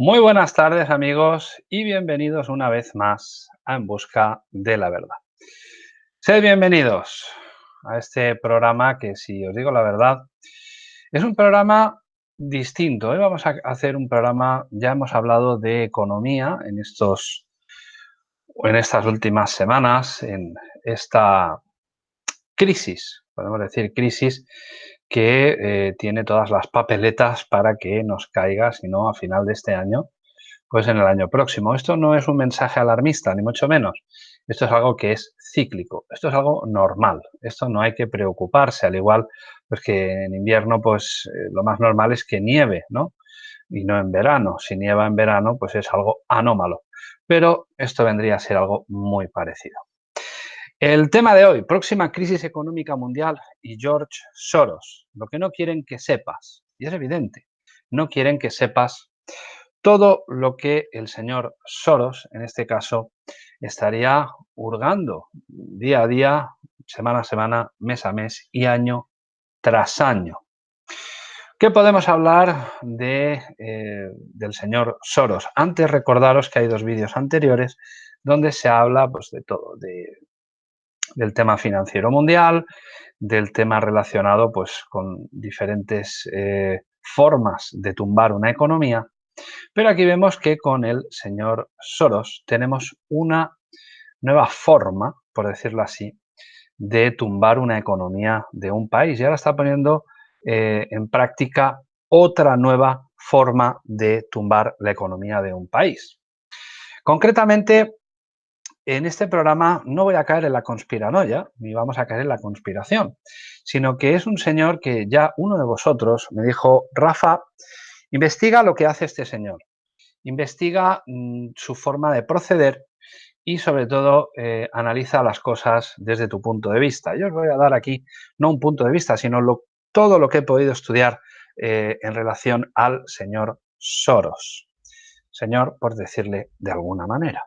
Muy buenas tardes amigos y bienvenidos una vez más a En Busca de la Verdad. Sed bienvenidos a este programa que, si os digo la verdad, es un programa distinto. Hoy vamos a hacer un programa, ya hemos hablado de economía en, estos, en estas últimas semanas, en esta crisis, podemos decir crisis, que eh, tiene todas las papeletas para que nos caiga, si no a final de este año, pues en el año próximo. Esto no es un mensaje alarmista, ni mucho menos. Esto es algo que es cíclico, esto es algo normal, esto no hay que preocuparse, al igual pues que en invierno pues eh, lo más normal es que nieve, ¿no? Y no en verano, si nieva en verano pues es algo anómalo, pero esto vendría a ser algo muy parecido. El tema de hoy, próxima crisis económica mundial y George Soros. Lo que no quieren que sepas, y es evidente, no quieren que sepas todo lo que el señor Soros, en este caso, estaría hurgando día a día, semana a semana, mes a mes y año tras año. ¿Qué podemos hablar de, eh, del señor Soros? Antes recordaros que hay dos vídeos anteriores donde se habla pues, de todo, de del tema financiero mundial, del tema relacionado pues, con diferentes eh, formas de tumbar una economía. Pero aquí vemos que con el señor Soros tenemos una nueva forma, por decirlo así, de tumbar una economía de un país. Y ahora está poniendo eh, en práctica otra nueva forma de tumbar la economía de un país. Concretamente, en este programa no voy a caer en la conspiranoia, ni vamos a caer en la conspiración, sino que es un señor que ya uno de vosotros me dijo, Rafa, investiga lo que hace este señor, investiga mm, su forma de proceder y sobre todo eh, analiza las cosas desde tu punto de vista. Yo os voy a dar aquí no un punto de vista, sino todo lo que he podido estudiar eh, en relación al señor Soros. Señor, por decirle de alguna manera.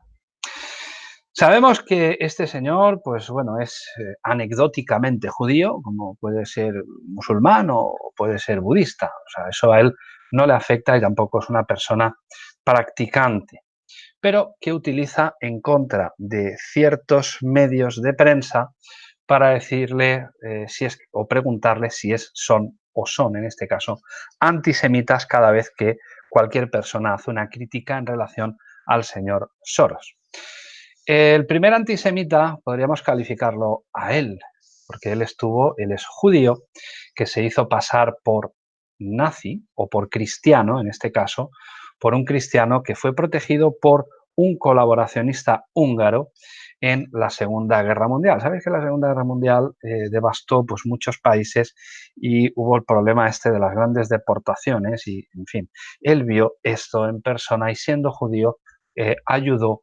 Sabemos que este señor, pues bueno, es eh, anecdóticamente judío, como puede ser musulmán o puede ser budista. O sea, eso a él no le afecta y tampoco es una persona practicante, pero que utiliza en contra de ciertos medios de prensa para decirle eh, si es o preguntarle si es son o son, en este caso, antisemitas cada vez que cualquier persona hace una crítica en relación al señor Soros. El primer antisemita podríamos calificarlo a él, porque él estuvo, él es judío, que se hizo pasar por nazi o por cristiano, en este caso, por un cristiano que fue protegido por un colaboracionista húngaro en la Segunda Guerra Mundial. Sabéis que la Segunda Guerra Mundial eh, devastó pues, muchos países y hubo el problema este de las grandes deportaciones y, en fin, él vio esto en persona y siendo judío eh, ayudó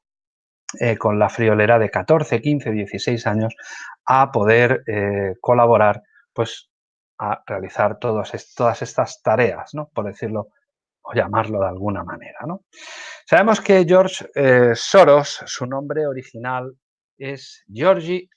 eh, con la friolera de 14, 15, 16 años a poder eh, colaborar, pues a realizar todas estas tareas, ¿no? por decirlo o llamarlo de alguna manera. ¿no? Sabemos que George eh, Soros, su nombre original es Georgi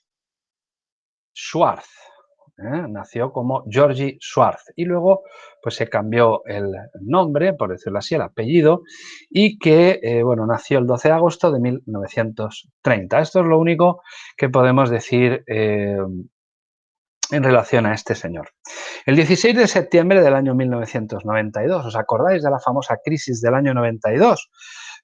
Schwartz, ¿eh? nació como Georgie Schwartz y luego pues se cambió el nombre, por decirlo así, el apellido y que, eh, bueno, nació el 12 de agosto de 1930. Esto es lo único que podemos decir eh, en relación a este señor. El 16 de septiembre del año 1992, ¿os acordáis de la famosa crisis del año 92?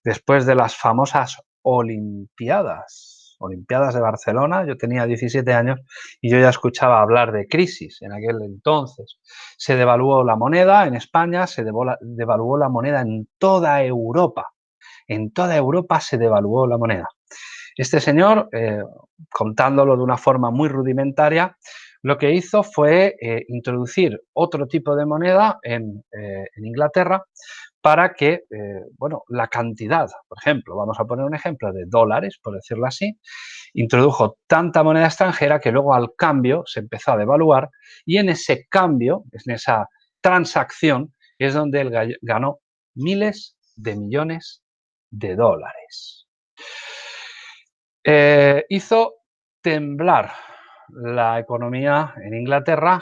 Después de las famosas Olimpiadas Olimpiadas de Barcelona, yo tenía 17 años y yo ya escuchaba hablar de crisis en aquel entonces. Se devaluó la moneda en España, se devaluó la moneda en toda Europa. En toda Europa se devaluó la moneda. Este señor, eh, contándolo de una forma muy rudimentaria, lo que hizo fue eh, introducir otro tipo de moneda en, eh, en Inglaterra para que, eh, bueno, la cantidad, por ejemplo, vamos a poner un ejemplo de dólares, por decirlo así, introdujo tanta moneda extranjera que luego al cambio se empezó a devaluar y en ese cambio, en esa transacción, es donde él ganó miles de millones de dólares. Eh, hizo temblar la economía en Inglaterra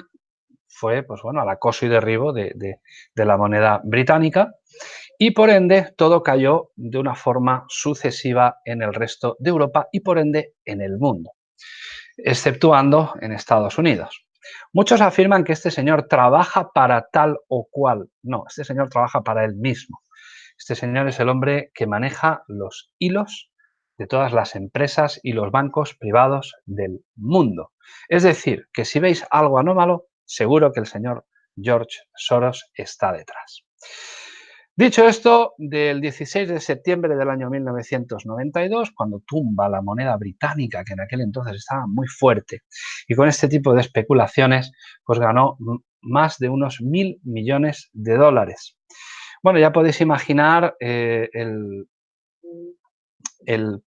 fue pues bueno, al acoso y derribo de, la moneda británica y por ende todo cayó de una forma sucesiva en el resto de Europa y por ende en el mundo, exceptuando en Estados Unidos. Muchos afirman que este señor trabaja para tal o cual. No, este señor trabaja para él mismo. Este señor es el hombre que maneja los hilos de todas las empresas y los bancos privados del mundo. Es decir, que si veis algo anómalo, seguro que el señor George Soros está detrás. Dicho esto, del 16 de septiembre del año 1992, cuando tumba la moneda británica, que en aquel entonces estaba muy fuerte, y con este tipo de especulaciones, pues ganó más de unos mil millones de dólares. Bueno, ya podéis imaginar eh,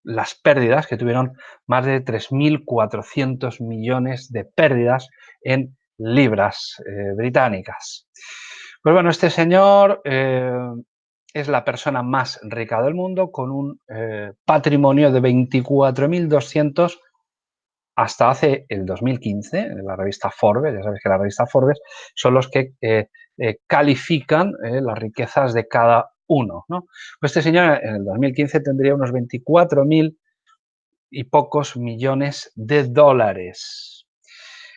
las pérdidas que tuvieron más de 3.400 millones de pérdidas en libras eh, británicas. Pues bueno, este señor eh, es la persona más rica del mundo con un eh, patrimonio de 24.200 hasta hace el 2015, en la revista Forbes, ya sabéis que la revista Forbes son los que califican las riquezas de cada uno. Pues este señor en el 2015 tendría unos 24.000 y pocos millones de dólares.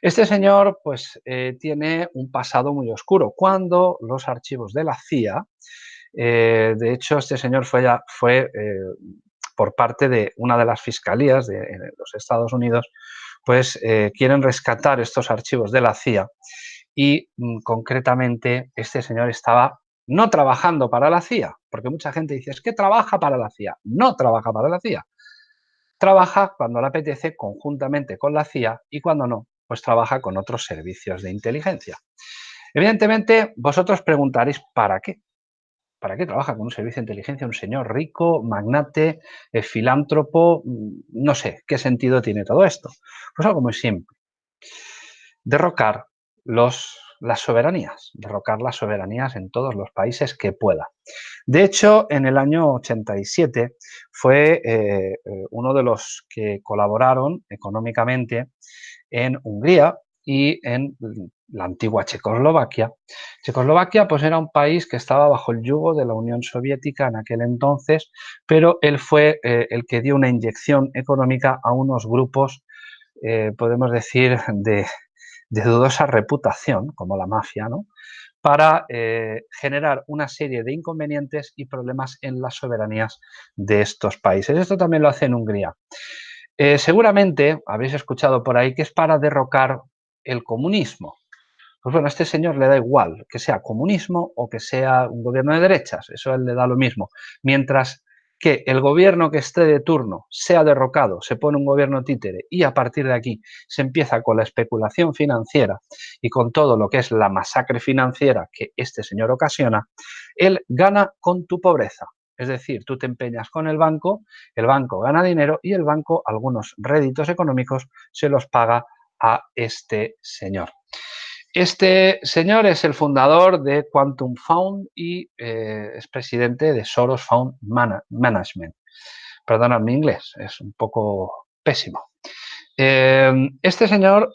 Este señor pues eh, tiene un pasado muy oscuro. Cuando los archivos de la CIA, eh, de hecho este señor fue, eh, por parte de una de las fiscalías de, los Estados Unidos, pues quieren rescatar estos archivos de la CIA y mm, concretamente este señor estaba no trabajando para la CIA, porque mucha gente dice, es que trabaja para la CIA. No trabaja para la CIA. Trabaja cuando le apetece conjuntamente con la CIA y cuando no, pues trabaja con otros servicios de inteligencia. Evidentemente, vosotros preguntaréis, ¿para qué? ¿Para qué trabaja con un servicio de inteligencia un señor rico, magnate, eh, filántropo? Mm, no sé, ¿qué sentido tiene todo esto? Pues algo muy simple. Derrocar los, las soberanías, derrocar las soberanías en todos los países que pueda. De hecho, en el año 87 fue eh, eh, uno de los que colaboraron económicamente en Hungría y en la antigua Checoslovaquia. Checoslovaquia pues era un país que estaba bajo el yugo de la Unión Soviética en aquel entonces, pero él fue eh, el que dio una inyección económica a unos grupos, eh, podemos decir, de, dudosa reputación, como la mafia, ¿no? para eh, generar una serie de inconvenientes y problemas en las soberanías de estos países. Esto también lo hace en Hungría. Eh, seguramente habréis escuchado por ahí que es para derrocar el comunismo. Pues bueno, a este señor le da igual que sea comunismo o que sea un gobierno de derechas, eso a él le da lo mismo. Mientras que el gobierno que esté de turno sea derrocado, se pone un gobierno títere y a partir de aquí se empieza con la especulación financiera y con todo lo que es la masacre financiera que este señor ocasiona, él gana con tu pobreza. Es decir, tú te empeñas con el banco, el banco gana dinero y el banco algunos réditos económicos se los paga a este señor. Este señor es el fundador de Quantum Found y eh, es presidente de Soros Found Management. Perdonad mi inglés, es un poco pésimo. Eh, este señor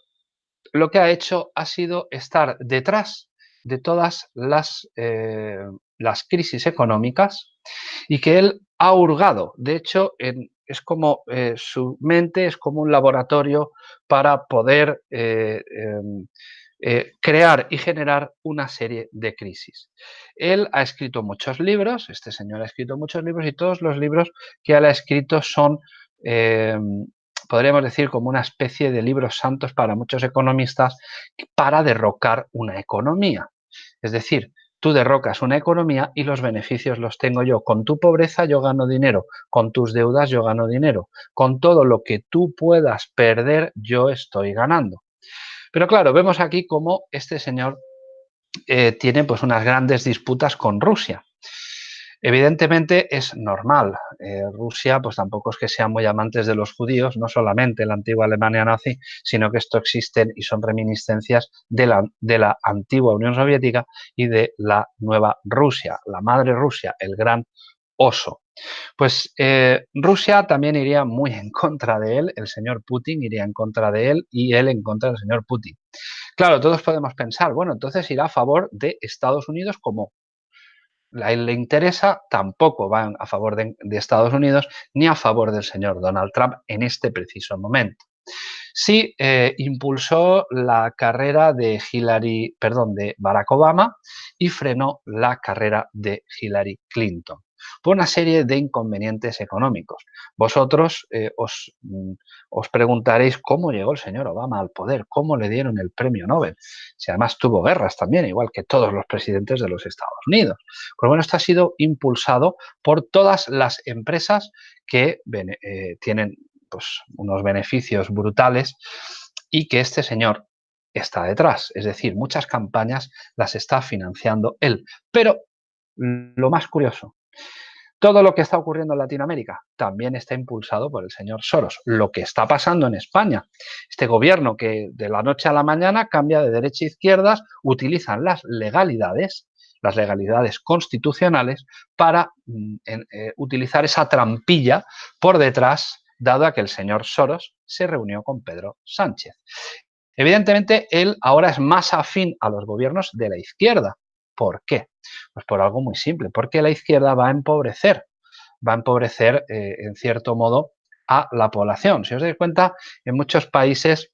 lo que ha hecho ha sido estar detrás de todas las, eh, las crisis económicas y que él ha hurgado. De hecho, es como eh, su mente es como un laboratorio para poder eh, em, eh, crear y generar una serie de crisis. Él ha escrito muchos libros, este señor ha escrito muchos libros y todos los libros que él ha escrito son, em, podríamos decir, como una especie de libros santos para muchos economistas para derrocar una economía. Es decir, Tú derrocas una economía y los beneficios los tengo yo. Con tu pobreza yo gano dinero, con tus deudas yo gano dinero, con todo lo que tú puedas perder yo estoy ganando. Pero claro, vemos aquí cómo este señor eh, tiene pues unas grandes disputas con Rusia. Evidentemente es normal. Eh, Rusia pues tampoco es que sean muy amantes de los judíos, no solamente la antigua Alemania nazi, sino que esto existen y son reminiscencias de la, de la antigua Unión Soviética y de la nueva Rusia, la madre Rusia, el gran oso. Pues eh, Rusia también iría muy en contra de él, el señor Putin iría en contra de él y él en contra del señor Putin. Claro, todos podemos pensar, bueno, entonces irá a favor de Estados Unidos como le interesa, tampoco van a favor de, Estados Unidos ni a favor del señor Donald Trump en este preciso momento. Sí eh, impulsó la carrera de Hillary, perdón, de Barack Obama y frenó la carrera de Hillary Clinton por una serie de inconvenientes económicos. Vosotros eh, mm, os, preguntaréis cómo llegó el señor Obama al poder, cómo le dieron el premio Nobel, si además tuvo guerras también, igual que todos los presidentes de los Estados Unidos. Pues bueno, esto ha sido impulsado por todas las empresas que eh, tienen pues, unos beneficios brutales y que este señor está detrás. Es decir, muchas campañas las está financiando él. Pero lo más curioso todo lo que está ocurriendo en Latinoamérica también está impulsado por el señor Soros. Lo que está pasando en España, este gobierno que de la noche a la mañana cambia de derecha a izquierdas, utilizan las legalidades, las legalidades constitucionales, para mm, eh, utilizar esa trampilla por detrás, dado a que el señor Soros se reunió con Pedro Sánchez. Evidentemente, él ahora es más afín a los gobiernos de la izquierda. ¿Por qué? Pues por algo muy simple, porque la izquierda va a empobrecer, va a empobrecer eh, en cierto modo a la población. Si os dais cuenta, en muchos países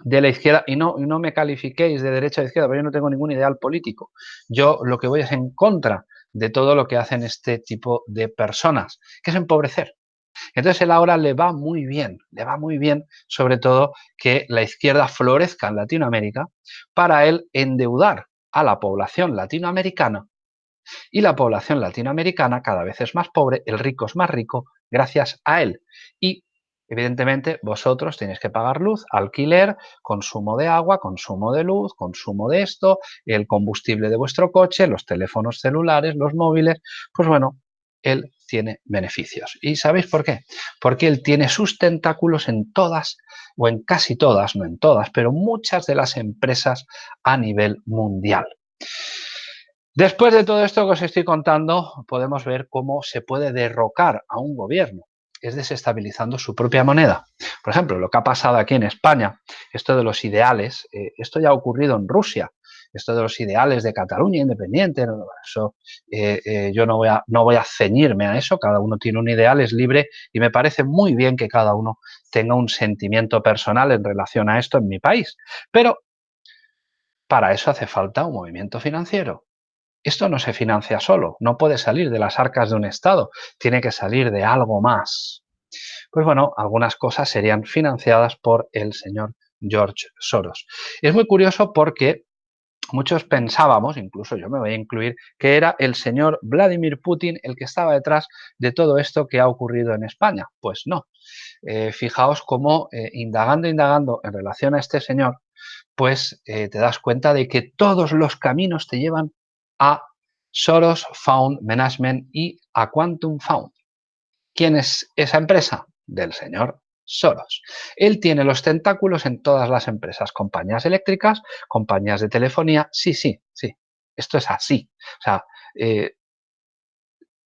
de la izquierda, y no, no me califiquéis de derecha o de izquierda, porque yo no tengo ningún ideal político. Yo lo que voy es en contra de todo lo que hacen este tipo de personas, que es empobrecer. Entonces él ahora le va muy bien, le va muy bien sobre todo que la izquierda florezca en Latinoamérica para él endeudar a la población latinoamericana y la población latinoamericana cada vez es más pobre, el rico es más rico gracias a él. Y evidentemente vosotros tenéis que pagar luz, alquiler, consumo de agua, consumo de luz, consumo de esto, el combustible de vuestro coche, los teléfonos celulares, los móviles. Pues bueno, él tiene beneficios. ¿Y sabéis por qué? Porque él tiene sus tentáculos en todas, o en casi todas, no en todas, pero muchas de las empresas a nivel mundial. Después de todo esto que os estoy contando, podemos ver cómo se puede derrocar a un gobierno, es desestabilizando su propia moneda. Por ejemplo, lo que ha pasado aquí en España, esto de los ideales, eh, esto ya ha ocurrido en Rusia, esto de los ideales de Cataluña independiente, eso, eh, eh, yo no voy, a, no voy a ceñirme a eso, cada uno tiene un ideal, es libre y me parece muy bien que cada uno tenga un sentimiento personal en relación a esto en mi país. Pero para eso hace falta un movimiento financiero. Esto no se financia solo, no puede salir de las arcas de un Estado, tiene que salir de algo más. Pues bueno, algunas cosas serían financiadas por el señor George Soros. Es muy curioso porque muchos pensábamos, incluso yo me voy a incluir, que era el señor Vladimir Putin el que estaba detrás de todo esto que ha ocurrido en España. Pues no. Eh, fijaos cómo eh, indagando, indagando en relación a este señor, pues eh, te das cuenta de que todos los caminos te llevan a Soros Found Management y a Quantum Found. ¿Quién es esa empresa? Del señor Soros. Él tiene los tentáculos en todas las empresas, compañías eléctricas, compañías de telefonía. Sí, sí, sí. Esto es así. O sea, eh,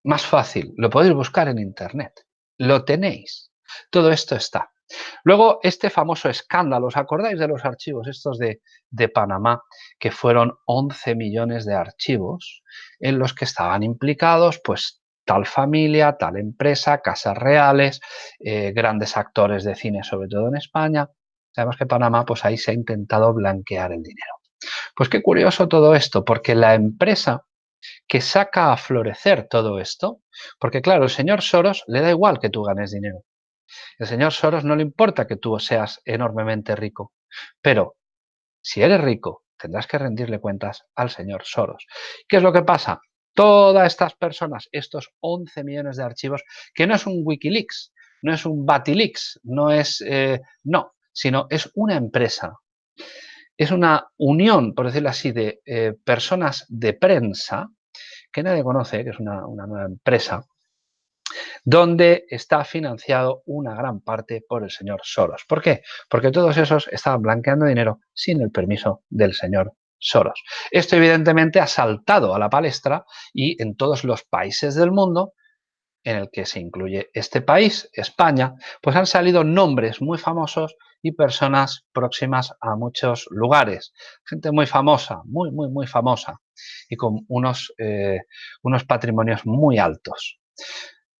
más fácil, lo podéis buscar en Internet. Lo tenéis. Todo esto está. Luego, este famoso escándalo, ¿os acordáis de los archivos estos de, de, Panamá? Que fueron 11 millones de archivos en los que estaban implicados, pues, tal familia, tal empresa, casas reales, eh, grandes actores de cine, sobre todo en España. Sabemos que Panamá, pues ahí se ha intentado blanquear el dinero. Pues qué curioso todo esto, porque la empresa que saca a florecer todo esto, porque claro, el señor Soros le da igual que tú ganes dinero. El señor Soros no le importa que tú seas enormemente rico, pero si eres rico, tendrás que rendirle cuentas al señor Soros. ¿Qué es lo que pasa? Todas estas personas, estos 11 millones de archivos, que no es un Wikileaks, no es un Batilix, no es, eh, no, sino es una empresa. Es una unión, por decirlo así, de eh, personas de prensa que nadie conoce, que es una nueva empresa, donde está financiado una gran parte por el señor Soros. ¿Por qué? Porque todos esos estaban blanqueando dinero sin el permiso del señor Soros. Esto evidentemente ha saltado a la palestra y en todos los países del mundo en el que se incluye este país, España, pues han salido nombres muy famosos y personas próximas a muchos lugares. Gente muy famosa, muy, muy, muy famosa y con unos, eh, unos patrimonios muy altos.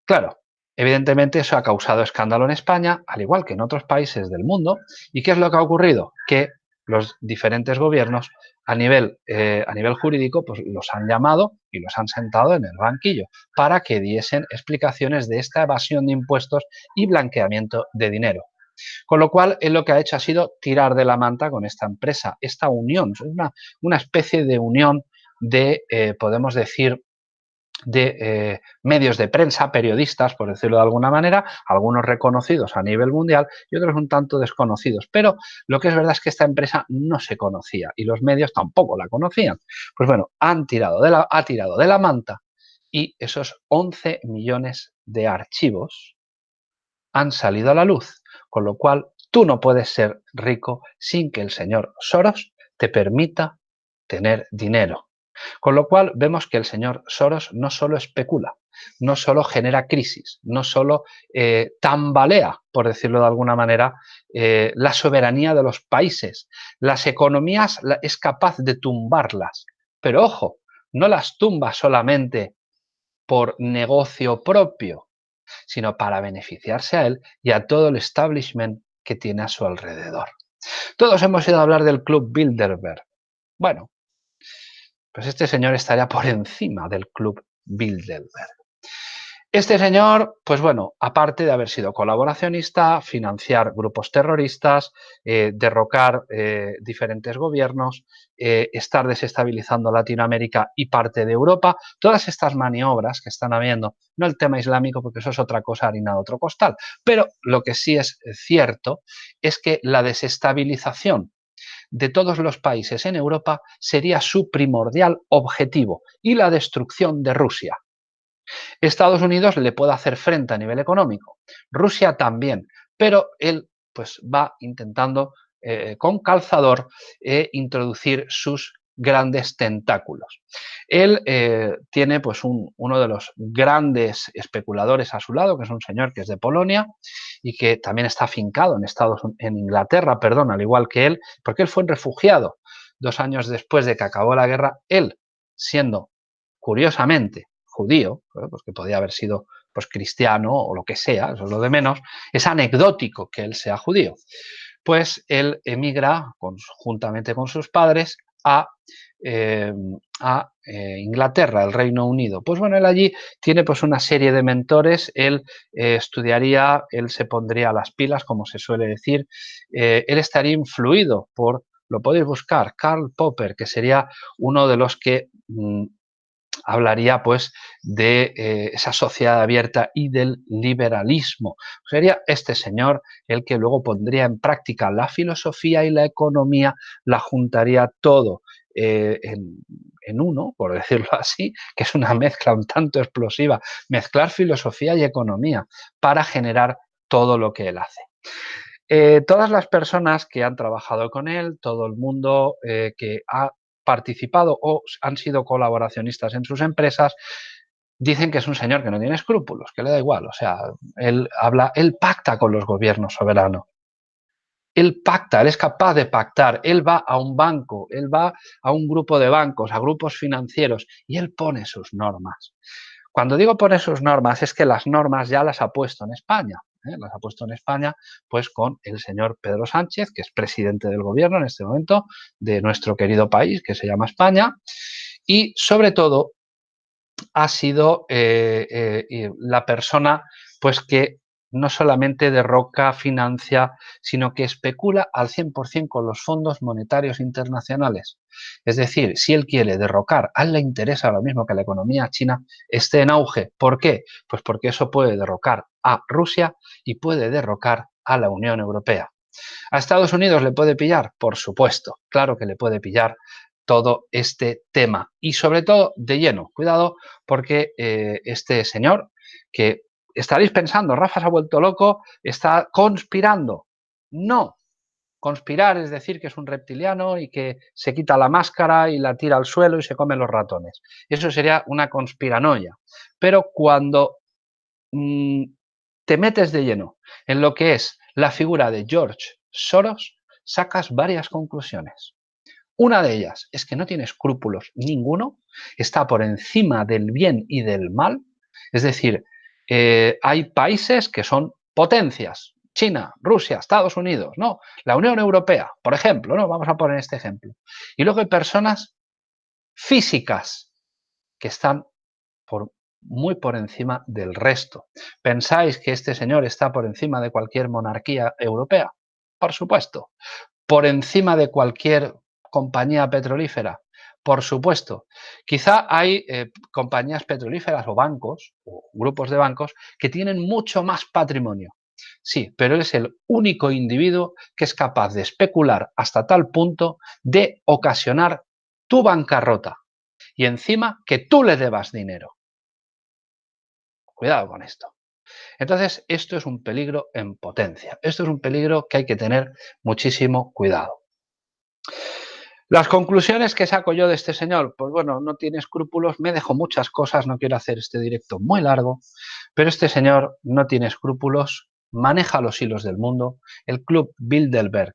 Claro, evidentemente eso ha causado escándalo en España, al igual que en otros países del mundo. ¿Y qué es lo que ha ocurrido? Que los diferentes gobiernos a nivel, eh, a nivel jurídico pues los han llamado y los han sentado en el banquillo para que diesen explicaciones de esta evasión de impuestos y blanqueamiento de dinero. Con lo cual, él lo que ha hecho ha sido tirar de la manta con esta empresa, esta unión, una, una especie de unión de, eh, podemos decir, de eh, medios de prensa, periodistas, por decirlo de alguna manera, algunos reconocidos a nivel mundial y otros un tanto desconocidos. Pero lo que es verdad es que esta empresa no se conocía y los medios tampoco la conocían. Pues bueno, han tirado de la, ha tirado de la manta y esos 11 millones de archivos han salido a la luz, con lo cual tú no puedes ser rico sin que el señor Soros te permita tener dinero. Con lo cual vemos que el señor Soros no solo especula, no solo genera crisis, no solo eh, tambalea, por decirlo de alguna manera, eh, la soberanía de los países. Las economías es capaz de tumbarlas, pero ojo, no las tumba solamente por negocio propio, sino para beneficiarse a él y a todo el establishment que tiene a su alrededor. Todos hemos ido a hablar del Club Bilderberg. Bueno, pues este señor estaría por encima del club Bilderberg. Este señor, pues bueno, aparte de haber sido colaboracionista, financiar grupos terroristas, eh, derrocar eh, diferentes gobiernos, eh, estar desestabilizando Latinoamérica y parte de Europa, todas estas maniobras que están habiendo, no el tema islámico porque eso es otra cosa harina de otro costal, pero lo que sí es cierto es que la desestabilización de todos los países en Europa sería su primordial objetivo y la destrucción de Rusia. Estados Unidos le puede hacer frente a nivel económico, Rusia también, pero él pues va intentando eh, con calzador eh, introducir sus grandes tentáculos. Él eh, tiene pues uno de los grandes especuladores a su lado, que es un señor que es de Polonia y que también está afincado en Estados en Inglaterra, perdón, al igual que él, porque él fue un refugiado dos años después de que acabó la guerra, él siendo curiosamente judío, pues que podía haber sido pues cristiano o lo que sea, eso es lo de menos, es anecdótico que él sea judío. Pues él emigra juntamente con sus padres a, em, a eh, Inglaterra, el Reino Unido. Pues bueno, él allí tiene pues una serie de mentores, él eh, estudiaría, él se pondría las pilas, como se suele decir, eh, él estaría influido por, lo podéis buscar, Karl Popper, que sería uno de los que mm, hablaría pues de eh, esa sociedad abierta y del liberalismo. Sería este señor el que luego pondría en práctica la filosofía y la economía, la juntaría todo eh, en, uno, por decirlo así, que es una mezcla un tanto explosiva, mezclar filosofía y economía para generar todo lo que él hace. Eh, todas las personas que han trabajado con él, todo el mundo que ha participado o han sido colaboracionistas en sus empresas, dicen que es un señor que no tiene escrúpulos, que le da igual. O sea, él habla, él pacta con los gobiernos soberanos. Él pacta, él es capaz de pactar, él va a un banco, él va a un grupo de bancos, a grupos financieros y él pone sus normas. Cuando digo pone sus normas es que las normas ya las ha puesto en España. ¿Eh? las ha puesto en España, pues con el señor Pedro Sánchez, que es presidente del gobierno en este momento de nuestro querido país, que se llama España, y sobre todo ha sido eh, eh, la persona pues que no solamente derroca, financia, sino que especula al 100% con los fondos monetarios internacionales. Es decir, si él quiere derrocar, a él le interesa lo mismo que la economía china esté en auge. ¿Por qué? Pues porque eso puede derrocar a Rusia y puede derrocar a la Unión Europea. ¿A Estados Unidos le puede pillar? Por supuesto, claro que le puede pillar todo este tema y sobre todo de lleno. Cuidado porque eh, este señor que estaréis pensando, Rafa se ha vuelto loco, está conspirando. No, conspirar es decir que es un reptiliano y que se quita la máscara y la tira al suelo y se come los ratones. Eso sería una conspiranoia. Pero cuando mm, te metes de lleno en lo que es la figura de George Soros, sacas varias conclusiones. Una de ellas es que no tiene escrúpulos ninguno, está por encima del bien y del mal, es decir, eh, hay países que son potencias, China, Rusia, Estados Unidos, no, la Unión Europea, por ejemplo, ¿no? Vamos a poner este ejemplo. Y luego hay personas físicas que están por, muy por encima del resto. ¿Pensáis que este señor está por encima de cualquier monarquía europea? Por supuesto. ¿Por encima de cualquier compañía petrolífera? Por supuesto. Quizá hay eh, compañías petrolíferas o bancos, o grupos de bancos, que tienen mucho más patrimonio. Sí, pero es el único individuo que es capaz de especular hasta tal punto de ocasionar tu bancarrota y encima que tú le debas dinero. Cuidado con esto. Entonces, esto es un peligro en potencia. Esto es un peligro que hay que tener muchísimo cuidado. Las conclusiones que saco yo de este señor, pues bueno, no tiene escrúpulos, me dejo muchas cosas, no quiero hacer este directo muy largo, pero este señor no tiene escrúpulos, maneja los hilos del mundo, el club Bilderberg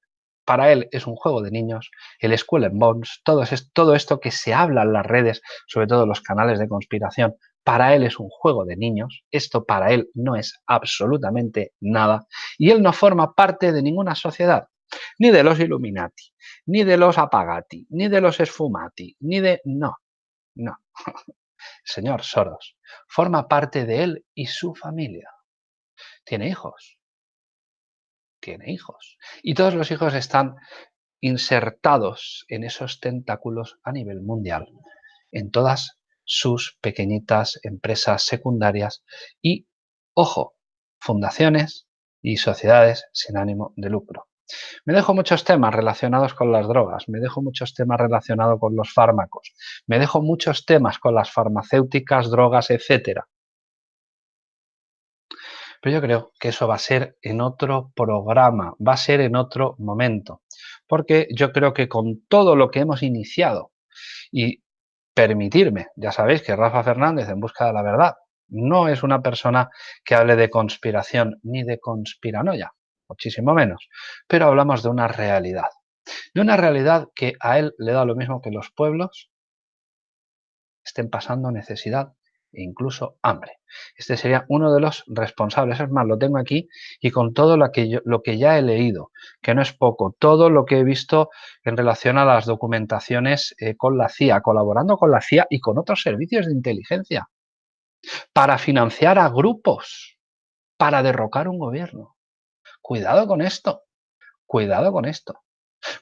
para él es un juego de niños, el School and Bones, todo, es, todo esto que se habla en las redes, sobre todo los canales de conspiración, para él es un juego de niños, esto para él no es absolutamente nada, y él no forma parte de ninguna sociedad, ni de los Illuminati, ni de los Apagati, ni de los Esfumati, ni de... no, no. Señor Soros, forma parte de él y su familia. Tiene hijos, tiene hijos. Y todos los hijos están insertados en esos tentáculos a nivel mundial, en todas sus pequeñitas empresas secundarias y, ojo, fundaciones y sociedades sin ánimo de lucro. Me dejo muchos temas relacionados con las drogas, me dejo muchos temas relacionados con los fármacos, me dejo muchos temas con las farmacéuticas, drogas, etcétera. Pero yo creo que eso va a ser en otro programa, va a ser en otro momento. Porque yo creo que con todo lo que hemos iniciado y permitirme, ya sabéis que Rafa Fernández en busca de la verdad no es una persona que hable de conspiración ni de conspiranoia, muchísimo menos, pero hablamos de una realidad, de una realidad que a él le da lo mismo que los pueblos estén pasando necesidad e incluso hambre. Este sería uno de los responsables. Es más, lo tengo aquí y con todo lo que, lo que ya he leído, que no es poco, todo lo que he visto en relación a las documentaciones eh, con la CIA, colaborando con la CIA y con otros servicios de inteligencia, para financiar a grupos, para derrocar un gobierno. Cuidado con esto, cuidado con esto.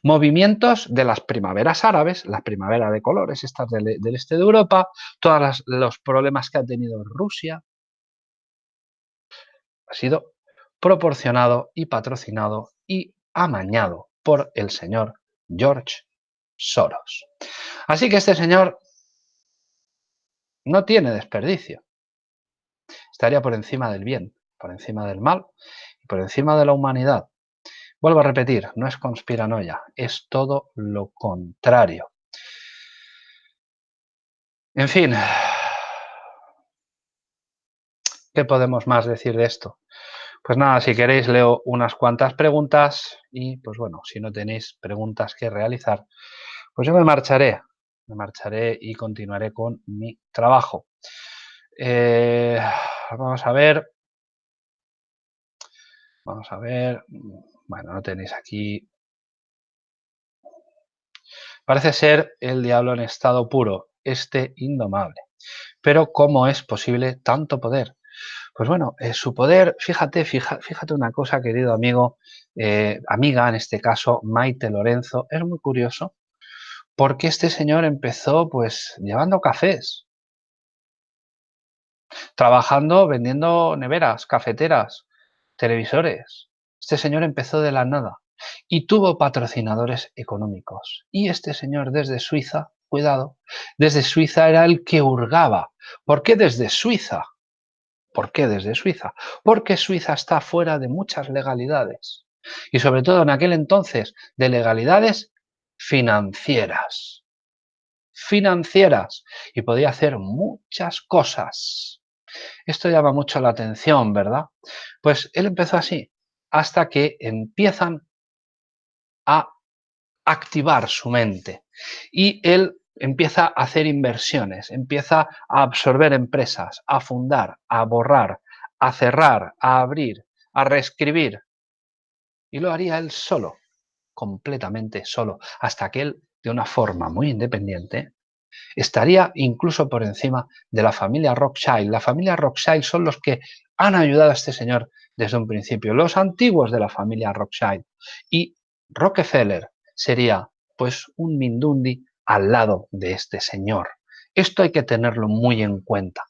Movimientos de las primaveras árabes, la primavera de colores, estas del, este de Europa, todos los problemas que ha tenido Rusia, ha sido proporcionado y patrocinado y amañado por el señor George Soros. Así que este señor no tiene desperdicio. Estaría por encima del bien, por encima del mal por encima de la humanidad. Vuelvo a repetir, no es conspiranoia, es todo lo contrario. En fin, ¿qué podemos más decir de esto? Pues nada, si queréis leo unas cuantas preguntas y pues bueno, si no tenéis preguntas que realizar, pues yo me marcharé, me marcharé y continuaré con mi trabajo. Eh, vamos a ver, vamos a ver, bueno, no tenéis aquí. Parece ser el diablo en estado puro, este indomable. Pero ¿cómo es posible tanto poder? Pues bueno, eh, su poder, fíjate, fíjate una cosa, querido amigo, eh, amiga en este caso, Maite Lorenzo, es muy curioso, porque este señor empezó pues llevando cafés, trabajando, vendiendo neveras, cafeteras, televisores, este señor empezó de la nada y tuvo patrocinadores económicos. Y este señor desde Suiza, cuidado, desde Suiza era el que hurgaba. ¿Por qué desde Suiza? ¿Por qué desde Suiza? Porque Suiza está fuera de muchas legalidades. Y sobre todo en aquel entonces, de legalidades financieras. Financieras. Y podía hacer muchas cosas. Esto llama mucho la atención, ¿verdad? Pues él empezó así hasta que empiezan a activar su mente y él empieza a hacer inversiones, empieza a absorber empresas, a fundar, a borrar, a cerrar, a abrir, a reescribir. Y lo haría él solo, completamente solo, hasta que él, de una forma muy independiente, estaría incluso por encima de la familia Rothschild. La familia Rothschild son los que han ayudado a este señor desde un principio, los antiguos de la familia Rothschild. Y Rockefeller sería pues un Mindundi al lado de este señor. Esto hay que tenerlo muy en cuenta.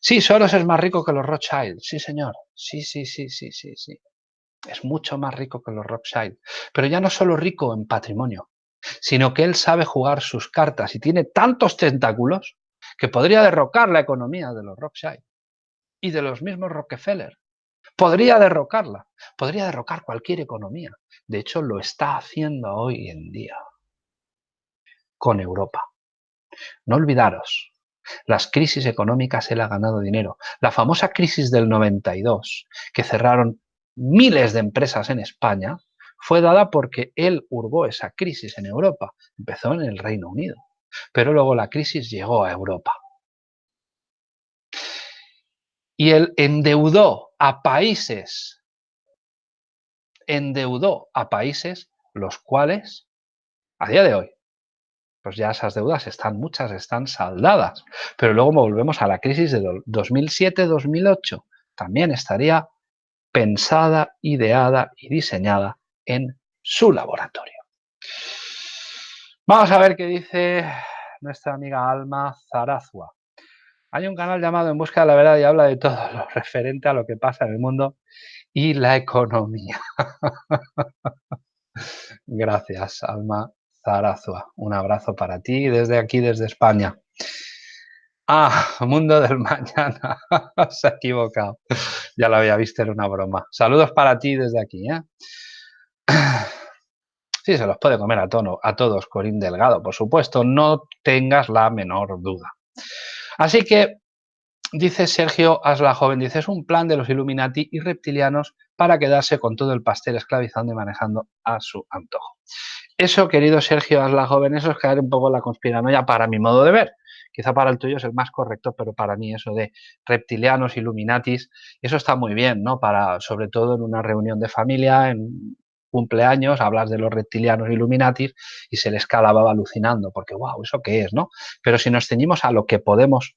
Sí, Soros es más rico que los Rothschild. Sí, señor. Sí, sí, sí, sí, sí, sí. Es mucho más rico que los Rothschild. Pero ya no solo rico en patrimonio, sino que él sabe jugar sus cartas y tiene tantos tentáculos que podría derrocar la economía de los Rothschild y de los mismos Rockefeller. Podría derrocarla, podría derrocar cualquier economía. De hecho, lo está haciendo hoy en día con Europa. No olvidaros, las crisis económicas él ha ganado dinero. La famosa crisis del 92, que cerraron miles de empresas en España, fue dada porque él hurgó esa crisis en Europa. Empezó en el Reino Unido, pero luego la crisis llegó a Europa. Y él endeudó a países, endeudó a países los cuales, a día de hoy, pues ya esas deudas están, muchas están saldadas. Pero luego volvemos a la crisis de 2007-2008. También estaría pensada, ideada y diseñada en su laboratorio. Vamos a ver qué dice nuestra amiga Alma Zarazua. Hay un canal llamado En Busca de la Verdad y habla de todo lo referente a lo que pasa en el mundo y la economía. Gracias, Alma Zarazua. Un abrazo para ti desde aquí, desde España. Ah, mundo del mañana. Se ha equivocado. Ya lo había visto, era una broma. Saludos para ti desde aquí. ¿eh? Sí, se los puede comer a, tono, a todos, Corín Delgado, por supuesto, no tengas la menor duda. Así que, dice Sergio Asla Joven, dice, es un plan de los Illuminati y reptilianos para quedarse con todo el pastel esclavizando y manejando a su antojo. Eso, querido Sergio Asla Joven, eso es caer un poco en la conspiranoia para mi modo de ver. Quizá para el tuyo es el más correcto, pero para mí eso de reptilianos, Illuminatis, eso está muy bien, ¿no? Para, sobre todo en una reunión de familia, en cumpleaños, hablas de los reptilianos Illuminatis y se les calaba alucinando, porque wow, ¿eso qué es? ¿no? Pero si nos ceñimos a lo que podemos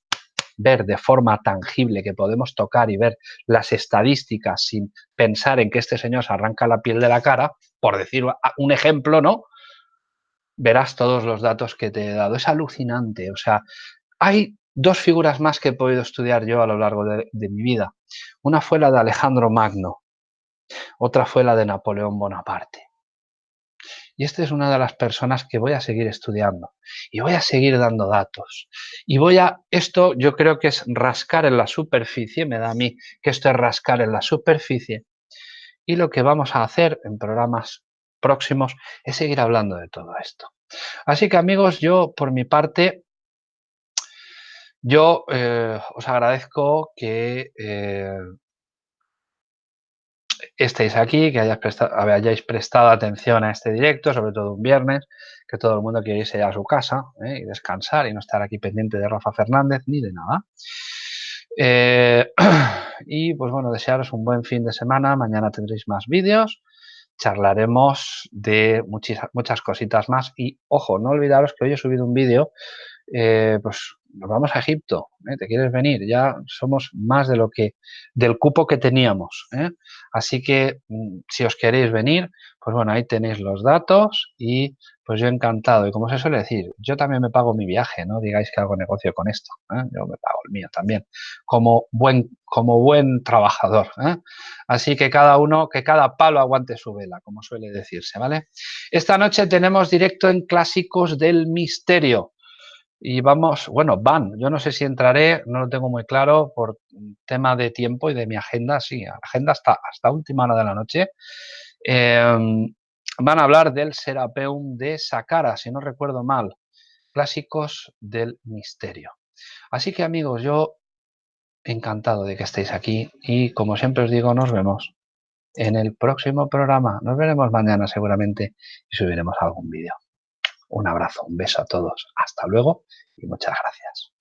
ver de forma tangible, que podemos tocar y ver las estadísticas sin pensar en que este señor se arranca la piel de la cara, por decir un ejemplo, ¿no? Verás todos los datos que te he dado. Es alucinante. O sea, hay dos figuras más que he podido estudiar yo a lo largo de, de mi vida. Una fue la de Alejandro Magno, otra fue la de Napoleón Bonaparte. Y esta es una de las personas que voy a seguir estudiando y voy a seguir dando datos. Y voy a, esto yo creo que es rascar en la superficie, me da a mí que esto es rascar en la superficie. Y lo que vamos a hacer en programas próximos es seguir hablando de todo esto. Así que amigos, yo por mi parte, yo eh, os agradezco que eh, estéis aquí, que hayáis prestado, hayáis prestado atención a este directo, sobre todo un viernes, que todo el mundo quiere irse ya a su casa ¿eh? y descansar y no estar aquí pendiente de Rafa Fernández ni de nada. Eh, y pues bueno, desearos un buen fin de semana. Mañana tendréis más vídeos. Charlaremos de muchas, cositas más. Y ojo, no olvidaros que hoy he subido un vídeo eh, pues nos vamos a Egipto, ¿eh? ¿te quieres venir? Ya somos más de lo que, del cupo que teníamos. ¿eh? Así que mm, si os queréis venir, pues bueno, ahí tenéis los datos y pues yo encantado. Y como se suele decir, yo también me pago mi viaje, no digáis que hago negocio con esto. Yo me pago el mío también, como buen, como buen trabajador. Así que cada uno, que cada palo aguante su vela, como suele decirse, ¿vale? Esta noche tenemos directo en Clásicos del Misterio y vamos, bueno, van, yo no sé si entraré, no lo tengo muy claro por tema de tiempo y de mi agenda, sí, agenda hasta, hasta última hora de la noche. Em, van a hablar del Serapeum de Sakara, si no recuerdo mal, clásicos del misterio. Así que amigos, yo encantado de que estéis aquí y como siempre os digo, nos vemos en el próximo programa. Nos veremos mañana seguramente y subiremos algún vídeo. Un abrazo, un beso a todos. Hasta luego y muchas gracias.